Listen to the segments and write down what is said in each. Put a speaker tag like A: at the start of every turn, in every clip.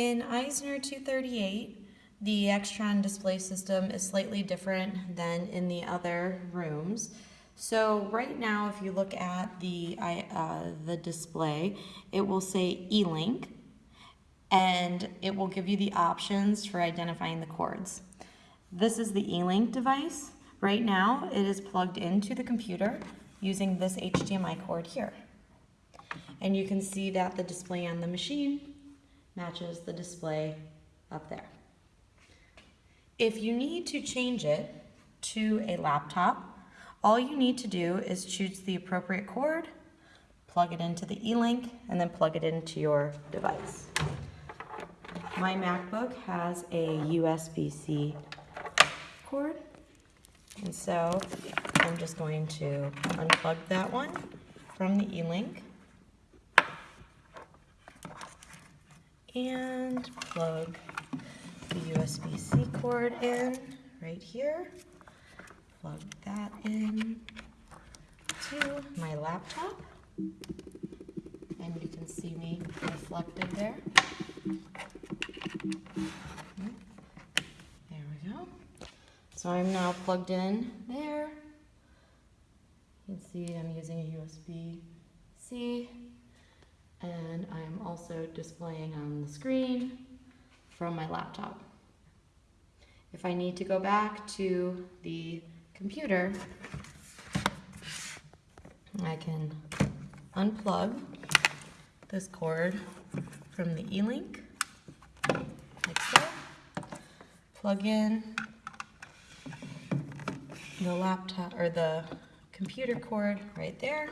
A: In Eisner 238, the Extron display system is slightly different than in the other rooms. So right now, if you look at the, uh, the display, it will say E-Link, and it will give you the options for identifying the cords. This is the E-Link device. Right now, it is plugged into the computer using this HDMI cord here. And you can see that the display on the machine matches the display up there. If you need to change it to a laptop, all you need to do is choose the appropriate cord, plug it into the E-Link, and then plug it into your device. My MacBook has a USB-C cord, and so I'm just going to unplug that one from the E-Link and plug the USB-C cord in right here. Plug that in to my laptop. And you can see me reflected there. There we go. So I'm now plugged in there. You can see I'm using a I'm also displaying on the screen from my laptop. If I need to go back to the computer, I can unplug this cord from the E-Link, like so, plug in the laptop, or the computer cord right there,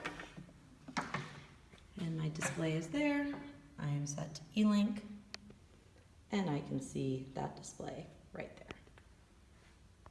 A: and my display is there. I am set to E-Link, and I can see that display right there.